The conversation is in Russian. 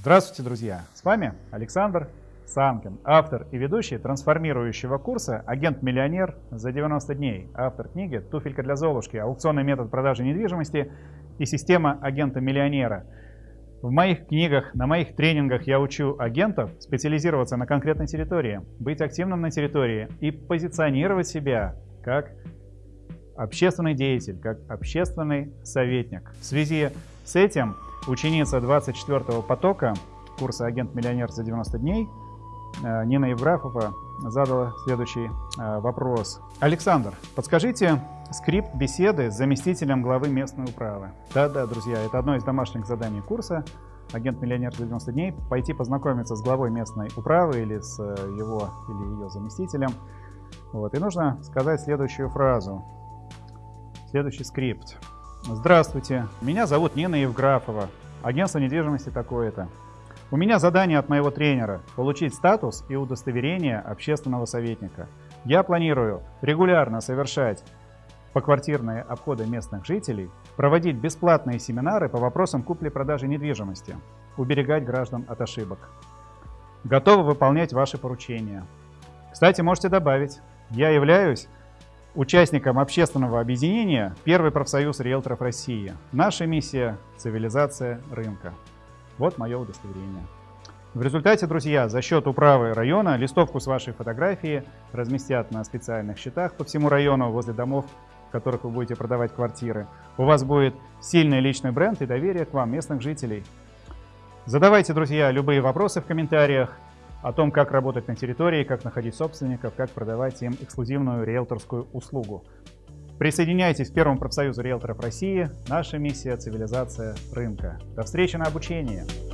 Здравствуйте, друзья! С вами Александр Санкин, автор и ведущий трансформирующего курса «Агент-миллионер за 90 дней», автор книги «Туфелька для Золушки. Аукционный метод продажи недвижимости и система агента-миллионера». В моих книгах, на моих тренингах я учу агентов специализироваться на конкретной территории, быть активным на территории и позиционировать себя как общественный деятель, как общественный советник. В связи с этим ученица 24-го потока курса «Агент-миллионер за 90 дней» э, Нина Евграфова задала следующий э, вопрос. Александр, подскажите скрипт беседы с заместителем главы местной управы. Да-да, друзья, это одно из домашних заданий курса «Агент-миллионер за 90 дней». Пойти познакомиться с главой местной управы или с э, его или ее заместителем. Вот. И нужно сказать следующую фразу. Следующий скрипт. Здравствуйте, меня зовут Нина Евграфова, агентство недвижимости такое-то. У меня задание от моего тренера – получить статус и удостоверение общественного советника. Я планирую регулярно совершать поквартирные обходы местных жителей, проводить бесплатные семинары по вопросам купли-продажи недвижимости, уберегать граждан от ошибок. Готовы выполнять ваши поручения. Кстати, можете добавить, я являюсь участником общественного объединения «Первый профсоюз риэлторов России». Наша миссия – цивилизация рынка. Вот мое удостоверение. В результате, друзья, за счет управы района листовку с вашей фотографией разместят на специальных счетах по всему району возле домов, в которых вы будете продавать квартиры. У вас будет сильный личный бренд и доверие к вам, местных жителей. Задавайте, друзья, любые вопросы в комментариях о том, как работать на территории, как находить собственников, как продавать им эксклюзивную риэлторскую услугу. Присоединяйтесь к Первому профсоюзу риэлторов России. Наша миссия – цивилизация рынка. До встречи на обучении!